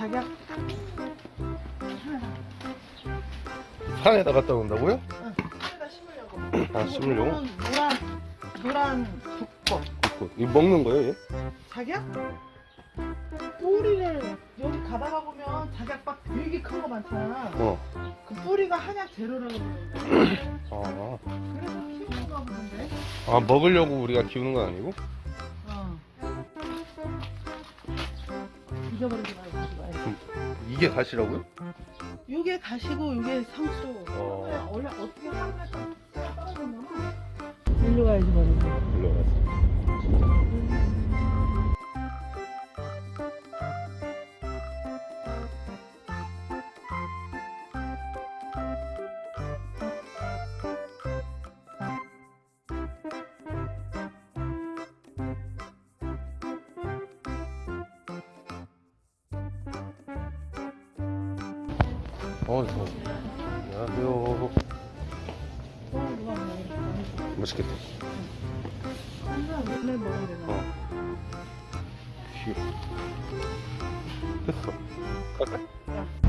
작약 산에다 갖다 놓는다고요? 응, 산에다 심으려고. 아, 심으려고? 노란 노란 북꽃. 그, 이거 먹는 거예요, 얘? 작약? 뿌리를 여기 가다가 보면 작약박 되게 큰 거 많잖아. 어. 그 뿌리가 한약 재료라고 그러는데 아, 그래서 키우는가 보는데. 아, 먹으려고 우리가 키우는 건 아니고? 어. 잊어버리지 말고. 이게 가시라고요? 요게 가시고 요게 상수. 어. 원래 어떻게 하루에 떨어졌냐면 일로 가야지 버리고. 일로 가서. 안녕하세요. 어, 누가 먹어? 맛있겠다. 항상 맨날 먹어야 되나? 어. 휴. 됐어. 갈까?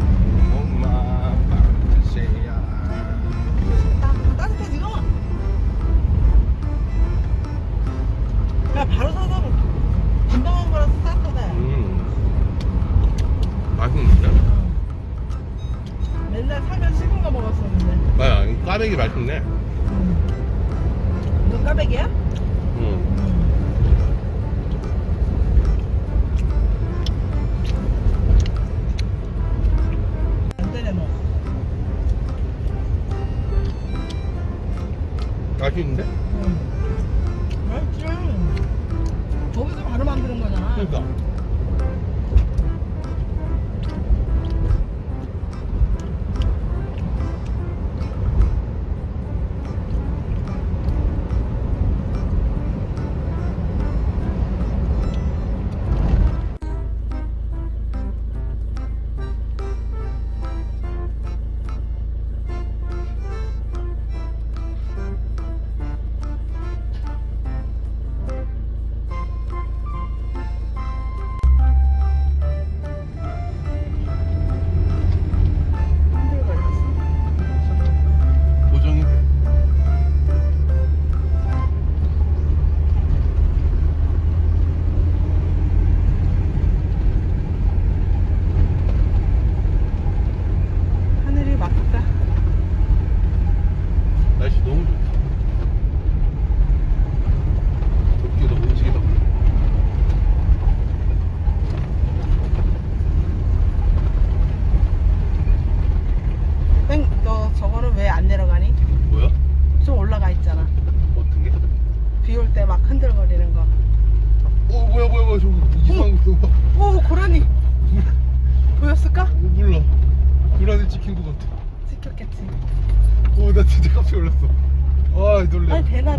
이거 까베기야? 음. 안 되네 뭐. 맛있는데?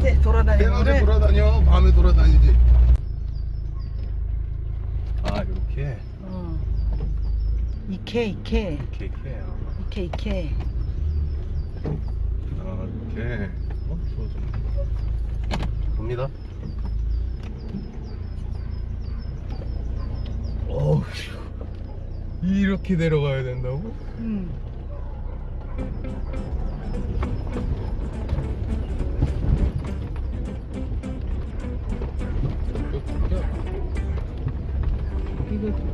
낮에 돌아다니는 대낮에 거를. 돌아다녀, 밤에 돌아다니지. 아, 이렇게. 어. 이케, 이케. 이렇게, 이렇게. 이케, 이케. 아, 이렇게. 어, 좋아, 좋아. 갑니다. 어우, 이렇게 내려가야 된다고? 음.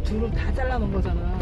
두루 다 잘라놓은 거잖아.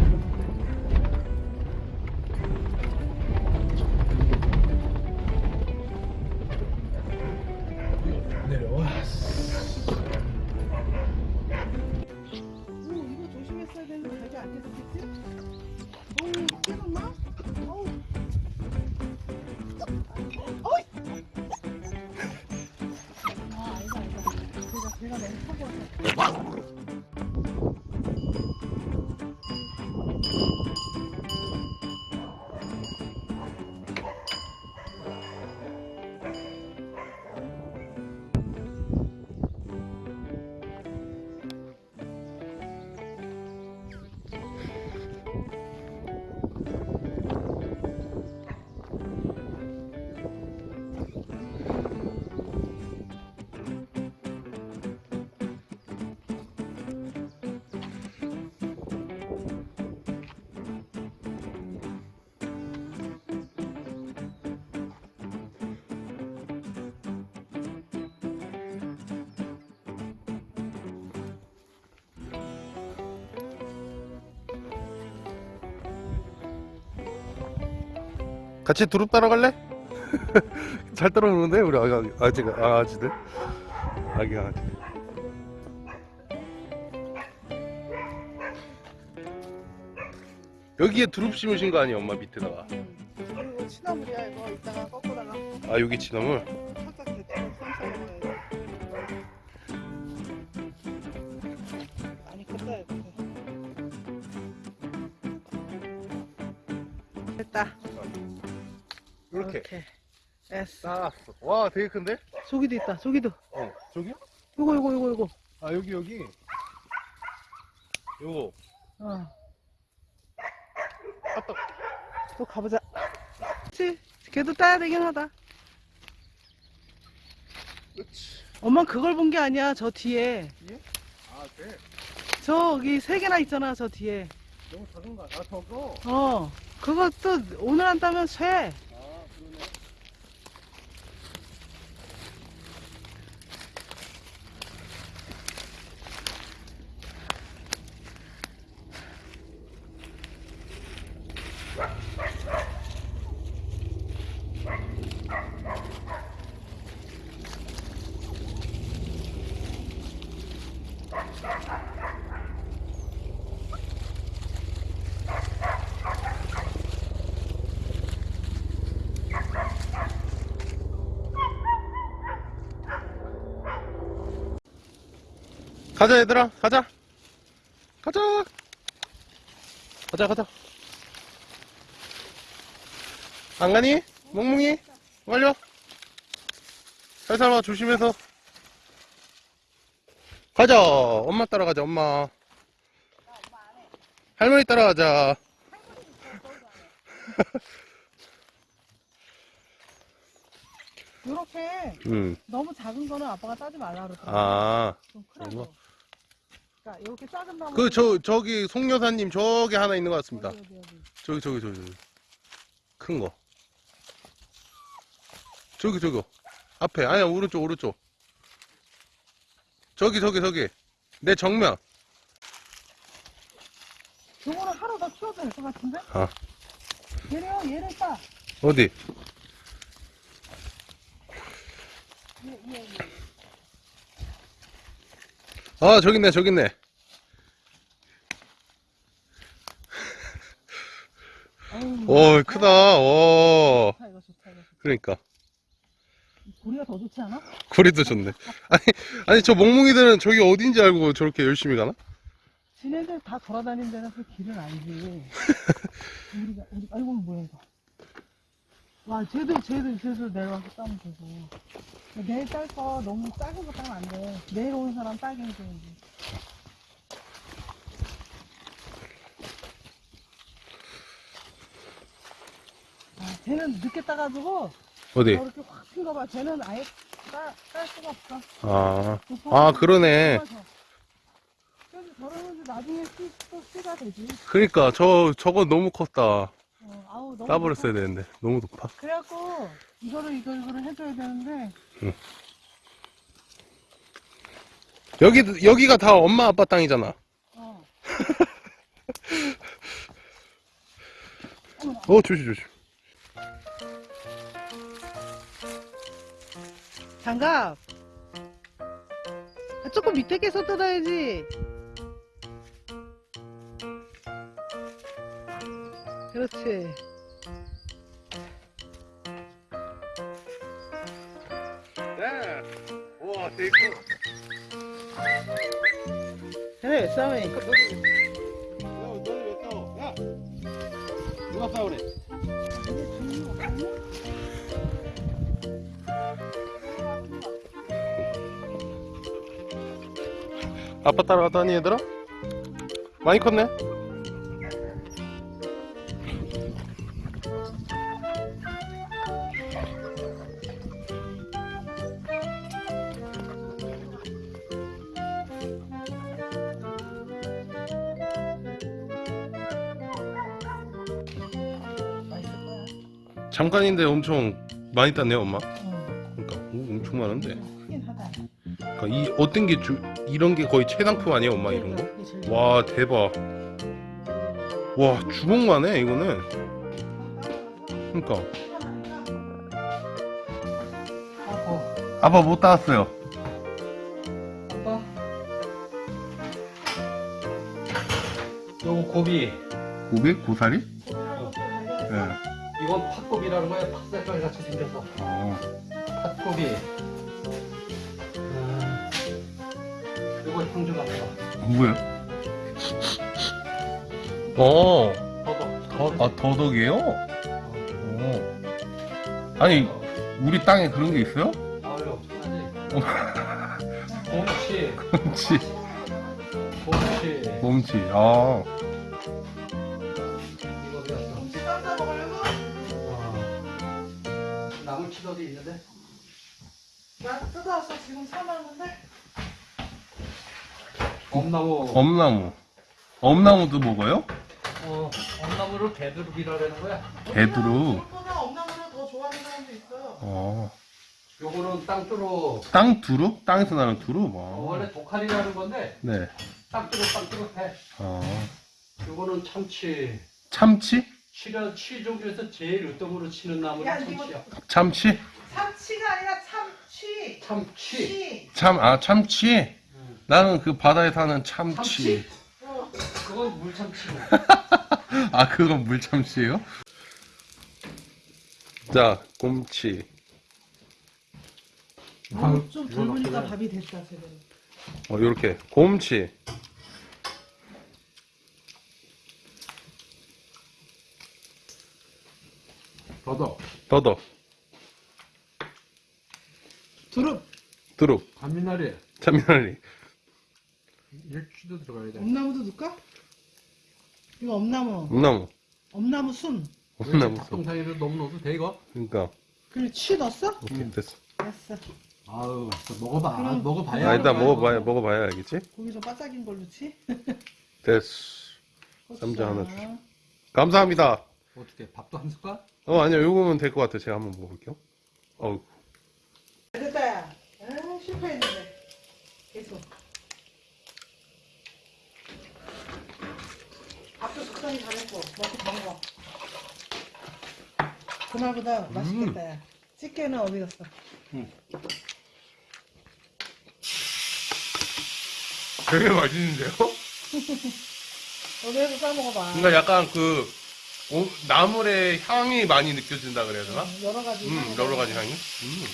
같이 두릅 따러 갈래? 잘 따라오는데 우리 아기 아직 아가지들? 아기 강아지들 여기에 두릅 심으신 거 아니야 엄마 밑에다가? 그리고 취나물이야 이거. 이따가 꺾어다가 아 여기 지나물 이렇게. 됐어. 쌓았어 와 되게 큰데? 저기도 있다 저기도. 어 저기요? 요거 요거 요거 요거. 아 여기 여기. 요거. 어. 아빠 또 가보자. 그치? 걔도 따야 되긴 하다. 그치. 엄마 그걸 본 게 아니야 저 뒤에. 아 돼? 저기 세 개나 있잖아 저 뒤에. 너무 작은 거아 저거? 어. 그것도 오늘 안 따면 쇠 가자 얘들아. 가자. 가자. 가자 가자. 안 가니? 몽몽이? 빨리 와 살살 와 조심해서. 가자. 엄마 따라가자 엄마. 할머니 따라가자. 이렇게 음. 너무 작은 거는 아빠가 따지 말라 그랬거든 아. 좀 크라고? 그러니 까 이렇게 작은 나무 그, 저, 저기, 송 여사님, 저기 하나 있는 것 같습니다. 어디, 어디, 어디. 저기, 저기, 저기, 저기. 큰 거. 저기, 저기. 앞에. 아니야, 오른쪽, 오른쪽. 저기, 저기, 저기. 내 정면. 요거는 하루 더 키워도 될 것 같은데? 아. 얘래요 얘를 따 어디? 얘, 얘, 얘. 아, 저기 있네, 저기 있네. 오, 크다. 오. 좋다 이거 좋다 이거 좋다. 그러니까. 고리가 더 좋지 않아? 거리도 좋네. 아니, 아니, 저 멍멍이들은 저기 어딘지 알고 저렇게 열심히 가나? 지네들 다 돌아다니는 데는 그 길은 아니지 우리가 우리 아이고 뭐야 이거 와 쟤도 쟤도 쟤도 내려와서 따면 되고. 내일 딸 거 너무 작은 거 따면 안 돼. 내일 오는 사람 따게 해줘야지 아 쟤는 늦게 따가지고 어디? 저렇게 확 핀거 봐. 쟤는 아예 따, 딸 수가 없어. 아, 아, 그러네. 그래서 저러면 나중에 씨, 또 씨가 되지. 그러니까, 저, 저거 너무 컸다. 어, 아우 너무 따버렸어야 되는데. 너무 높아. 그래갖고 이거를 이거 이거를 해줘야 되는데 여기, 여기가 다 엄마 아빠 땅이잖아. 어 어, 조심, 조심. 장갑 아, 조금 밑에 깨서 뜯어야지 그렇지 우와, 되게 커. 그래 싸움이 야, 너는 왜 싸워? 야! 누가 싸우래? 아빠 따라가다니 얘들아? 많이 컸네? 잠깐인데 엄청 많이 땄네요 엄마 어, 그러니까 오, 엄청 많은데 크긴 하다 그러니까 이 어떤 게 주, 이런 게 거의 최상품 아니에요 엄마 이런 거? 와 대박 와 주먹만 해 이거는 그니까. 아고. 아빠 못 따왔어요. 아빠. 요거 고비. 고비? 고사리? 어. 예. 이건 팥고비라는 거야. 팥색깔 같이 생겨서. 어. 팥고비. 음. 요거 형주 같다. 뭐야? 어. 더덕. 더, 아, 더덕이에요? 어. 아니, 우리 땅에 그런 게 있어요? 아유, 하지. 곰치. 곰치. 곰치. 곰치. 아. 나물 치더리 있는데? 나 뜯어서 지금 사놨는데? 엄나무. 엄나무. 엄나무도 먹어요? 어, 엄나무를 개두릅이라는 거야. 개두루. 보다 엄나무를 더 좋아하는 사람도 있어요. 어. 요거는 땅두루. 땅 두루? 땅에서 나는 두루? 어, 뭐. 원래 독칼이라는 건데 네. 땅두루 땅두루 해. 어. 요거는 참치. 참치? 치려 치 종류에서 제일 으뜸으로 치는 나무는 야, 이거- 참치야. 참치? 참치가 아니라 참치. 참치. 치. 참, 아, 참치? 음. 나는 그 바다에 사는 참치. 참치? 어. 그건 물참치. 아, 그건 물참치예요? 자, 곰치. 어, 좀 이거 넣기는. 밥이 됐다 제대로. 어, 요렇게. 곰치. 더덕. 더덕. 두릅. 두릅. 감미나리. 참미나리. 일치도 들어가야 돼. 엄나무도 넣을까? 이거 엄나무. 엄나무. 엄나무 순. 엄나무. 써. 닭동사이를 너무 넣어도 돼 이거? 그러니까. 그리고 치 넣었어? 오케이, 됐어. 됐어. 아유, 먹어봐. 그럼- 먹어봐야. 아, 일단 알아. 먹어봐야, 먹어봐야 알겠지? 고기 좀 바삭인 걸로 치. 됐어. 고추장. 쌈장 하나 주세요. 감사합니다. 어떻게 밥도 한 숟갈? 어, 아니요. 요거면 될 것 같아요. 제가 한번 먹어볼게요. 어우. 됐다. 야. 아, 실패했는데. 계속. 밥도 적당히 잘했고 먹고 더 먹어. 그날보다 맛있겠다. 야. 찌개는 어디 갔어? 되게 맛있는데요? 어디에서 싸 먹어봐. 그러니까 약간 그, 오- 나물의 향이 많이 느껴진다 그래야 되나? 어, 여러 가지. 음, 향이 여러 가지. 향이. 음.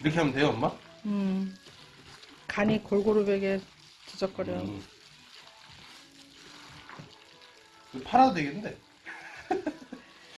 이렇게 하면 돼요, 엄마? 음. 간이 골고루 베게 뒤적거려. 음. 팔아도 되겠는데?